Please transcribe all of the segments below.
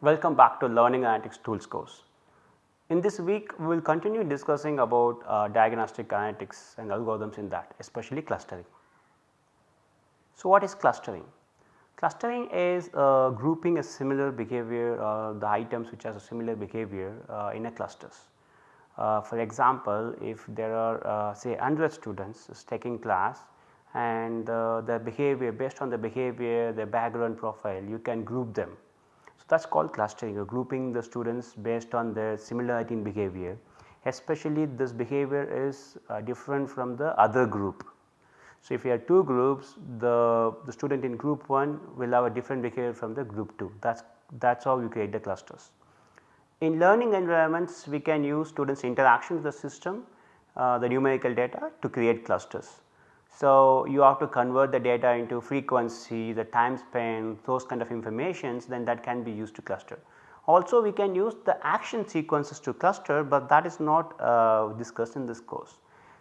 Welcome back to Learning Analytics Tools course. In this week we will continue discussing about uh, diagnostic analytics and algorithms in that especially clustering. So, what is clustering? Clustering is uh, grouping a similar behavior uh, the items which has a similar behavior uh, in a clusters. Uh, for example, if there are uh, say 100 students taking class and uh, the behavior based on the behavior the background profile you can group them. That is called clustering or grouping the students based on their similarity in behavior especially this behavior is uh, different from the other group. So, if you have two groups the, the student in group 1 will have a different behavior from the group 2 that is that is how you create the clusters. In learning environments we can use students interaction with the system uh, the numerical data to create clusters. So, you have to convert the data into frequency, the time span, those kind of informations then that can be used to cluster. Also we can use the action sequences to cluster, but that is not uh, discussed in this course.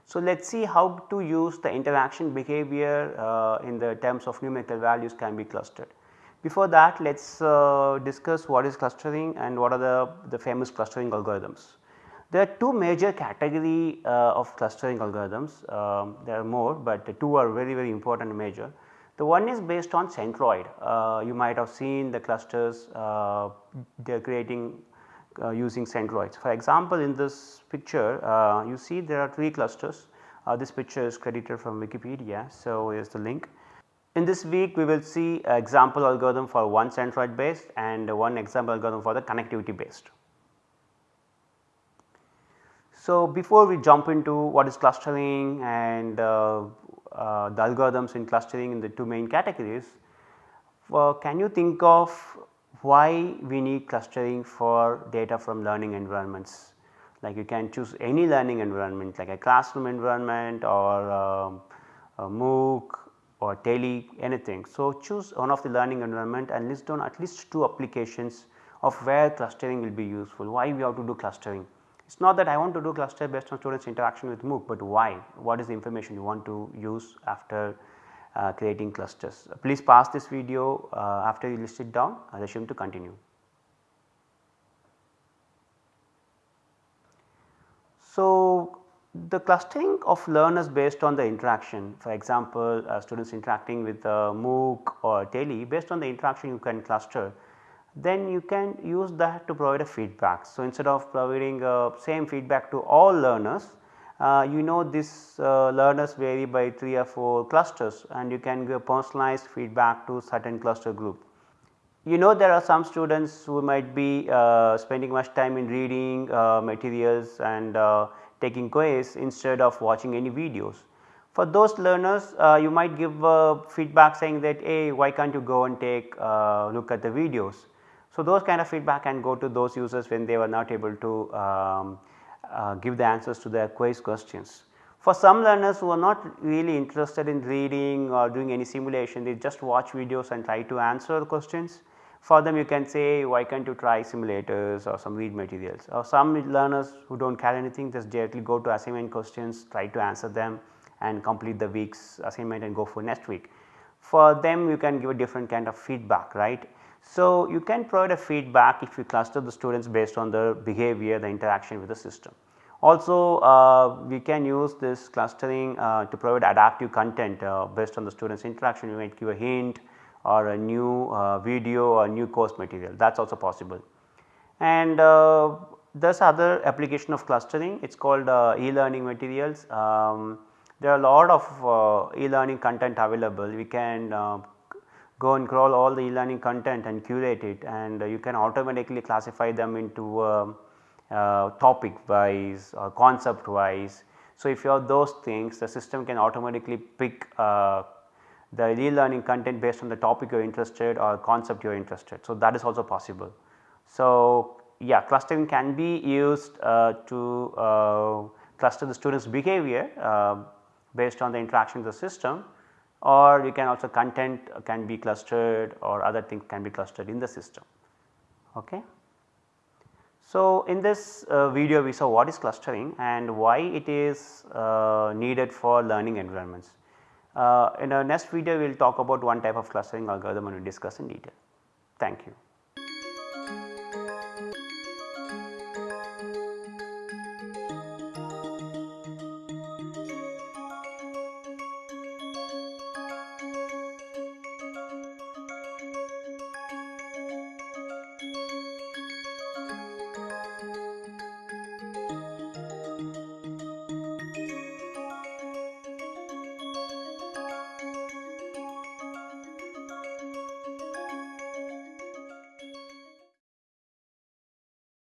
So, let us see how to use the interaction behavior uh, in the terms of numerical values can be clustered. Before that let us uh, discuss what is clustering and what are the, the famous clustering algorithms. There are two major category uh, of clustering algorithms, um, there are more, but the two are very very important major. The one is based on centroid, uh, you might have seen the clusters uh, they are creating uh, using centroids. For example, in this picture uh, you see there are 3 clusters, uh, this picture is credited from Wikipedia. So, here is the link. In this week we will see example algorithm for one centroid based and one example algorithm for the connectivity based. So, before we jump into what is clustering and uh, uh, the algorithms in clustering in the two main categories, uh, can you think of why we need clustering for data from learning environments? Like you can choose any learning environment like a classroom environment or um, a MOOC or tele anything. So, choose one of the learning environment and list down at least two applications of where clustering will be useful, why we have to do clustering. It is not that I want to do cluster based on students interaction with MOOC, but why? What is the information you want to use after uh, creating clusters? Please pause this video uh, after you list it down, I assume to continue. So, the clustering of learners based on the interaction for example, uh, students interacting with uh, MOOC or Tele based on the interaction you can cluster then you can use that to provide a feedback. So, instead of providing uh, same feedback to all learners, uh, you know this uh, learners vary by 3 or 4 clusters and you can give personalized feedback to certain cluster group. You know there are some students who might be uh, spending much time in reading uh, materials and uh, taking quiz instead of watching any videos. For those learners you might give feedback saying that hey why can't you go and take look at the videos so, those kind of feedback can go to those users when they were not able to um, uh, give the answers to their quiz questions. For some learners who are not really interested in reading or doing any simulation, they just watch videos and try to answer questions. For them you can say why can't you try simulators or some read materials or some learners who do not care anything just directly go to assignment questions, try to answer them and complete the week's assignment and go for next week. For them you can give a different kind of feedback right so, you can provide a feedback if you cluster the students based on the behavior the interaction with the system. Also uh, we can use this clustering uh, to provide adaptive content uh, based on the students interaction you might give a hint or a new uh, video or new course material that is also possible. And uh, there is other application of clustering it is called uh, e-learning materials. Um, there are a lot of e-learning content available we can go and crawl all the e-learning content and curate it and uh, you can automatically classify them into uh, uh, topic wise or concept wise. So, if you have those things the system can automatically pick uh, the e-learning content based on the topic you are interested or concept you are interested. So, that is also possible. So, yeah clustering can be used uh, to uh, cluster the students behavior based on the interaction with the system or you can also content can be clustered or other things can be clustered in the system. Okay. So, in this uh, video we saw what is clustering and why it is uh, needed for learning environments. Uh, in our next video we will talk about one type of clustering algorithm and we will discuss in detail. Thank you.